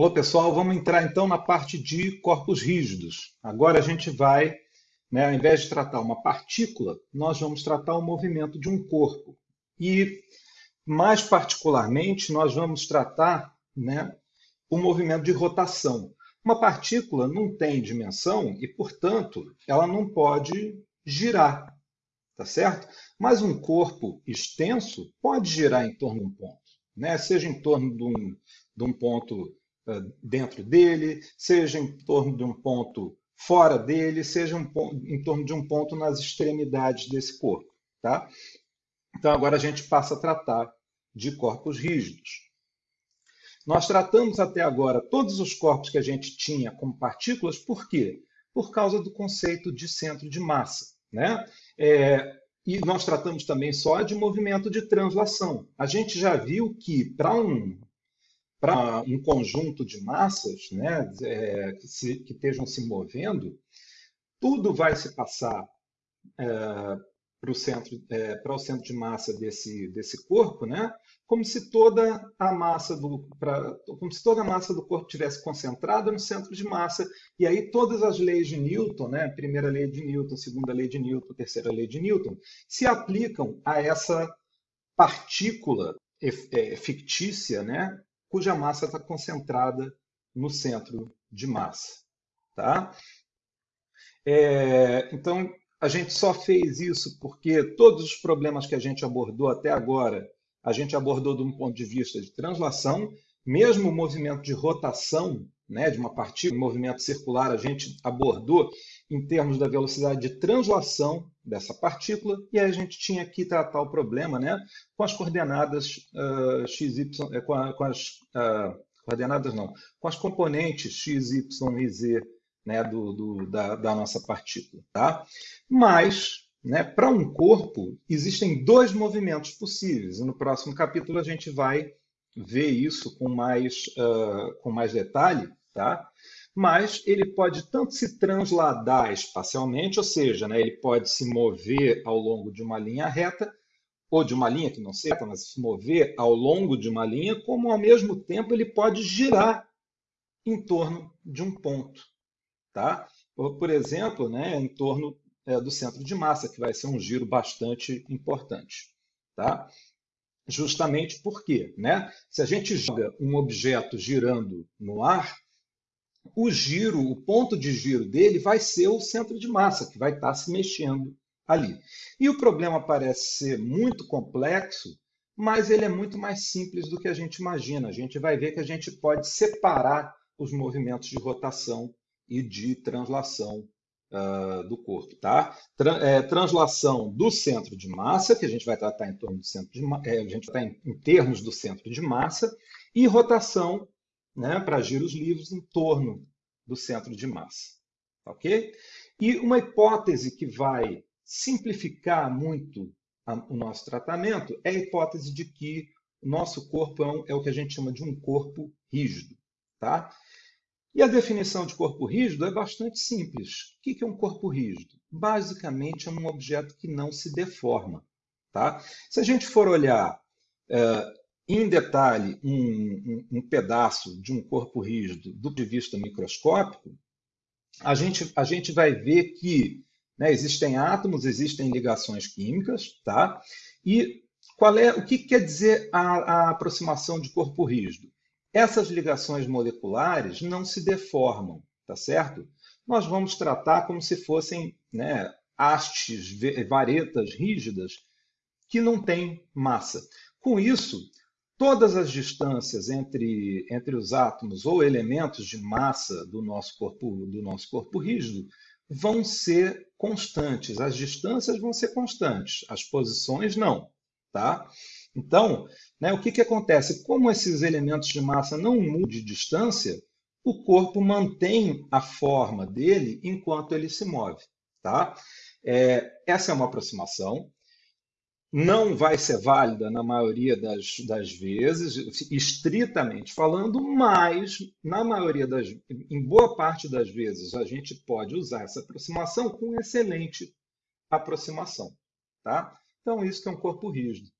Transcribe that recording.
Olá, pessoal. Vamos entrar então na parte de corpos rígidos. Agora a gente vai, né, ao invés de tratar uma partícula, nós vamos tratar o movimento de um corpo. E, mais particularmente, nós vamos tratar né, o movimento de rotação. Uma partícula não tem dimensão e, portanto, ela não pode girar, tá certo? Mas um corpo extenso pode girar em torno de um ponto, né? seja em torno de um, de um ponto dentro dele, seja em torno de um ponto fora dele, seja um ponto, em torno de um ponto nas extremidades desse corpo. Tá? Então, agora a gente passa a tratar de corpos rígidos. Nós tratamos até agora todos os corpos que a gente tinha como partículas, por quê? Por causa do conceito de centro de massa. Né? É, e nós tratamos também só de movimento de translação. A gente já viu que para um para um conjunto de massas né, é, que, se, que, estejam se movendo, tudo vai se passar é, para o centro, é, centro de massa desse, desse corpo, né, como se toda a massa do pra, como se toda a massa do corpo tivesse concentrada no centro de massa. E aí todas as leis de Newton, né, primeira lei de Newton, segunda lei de Newton, terceira lei de Newton, se aplicam a essa partícula é, fictícia, né, cuja massa está concentrada no centro de massa. Tá? É, então, a gente só fez isso porque todos os problemas que a gente abordou até agora, a gente abordou de um ponto de vista de translação, mesmo o movimento de rotação né, de uma partícula, um movimento circular, a gente abordou em termos da velocidade de translação dessa partícula, e aí a gente tinha que tratar o problema né, com as coordenadas uh, x, y, eh, com, com as uh, coordenadas não, com as componentes x, y e z né, do, do da, da, nossa partícula. Tá? Mas, né, para um corpo, existem dois movimentos possíveis, e no próximo capítulo a gente vai ver isso com mais, uh, com mais detalhe, tá? mas ele pode tanto se transladar espacialmente, ou seja, né, ele pode se mover ao longo de uma linha reta, ou de uma linha que não seja, mas se mover ao longo de uma linha, como ao mesmo tempo ele pode girar em torno de um ponto. Tá? Por exemplo, né, em torno é, do centro de massa, que vai ser um giro bastante importante. Tá? Justamente porque, né, se a gente joga um objeto girando no ar, o giro, o ponto de giro dele vai ser o centro de massa, que vai estar se mexendo ali. E o problema parece ser muito complexo, mas ele é muito mais simples do que a gente imagina. A gente vai ver que a gente pode separar os movimentos de rotação e de translação uh, do corpo. Tá? Tra é, translação do centro de massa, que a gente vai tratar em torno do centro de é, a gente vai em, em termos do centro de massa, e rotação né, para giros livres em torno do centro de massa. Ok? E uma hipótese que vai simplificar muito a, o nosso tratamento é a hipótese de que o nosso corpo é, um, é o que a gente chama de um corpo rígido. Tá? E a definição de corpo rígido é bastante simples. O que é um corpo rígido? Basicamente, é um objeto que não se deforma. Tá? Se a gente for olhar é, em detalhe um, um, um, pedaço de um corpo rígido do ponto de vista microscópico, a gente, a gente vai ver que né, existem átomos, existem ligações químicas, tá? E qual é o que quer dizer a, a aproximação de corpo rígido? Essas ligações moleculares não se deformam, tá certo? Nós vamos tratar como se fossem né, hastes, varetas rígidas que não têm massa. Com isso, todas as distâncias entre, entre os átomos ou elementos de massa do nosso corpo, do nosso corpo rígido vão ser constantes. As distâncias vão ser constantes, as posições não. Tá? Então, né, o que, que acontece? Como esses elementos de massa não mudam de distância, o corpo mantém a forma dele enquanto ele se move. Tá? É, essa é uma aproximação não vai ser válida na maioria das, das vezes, estritamente falando, mas na maioria das, em boa parte das vezes, a gente pode usar essa aproximação com excelente aproximação, tá? Então isso que é um corpo rígido.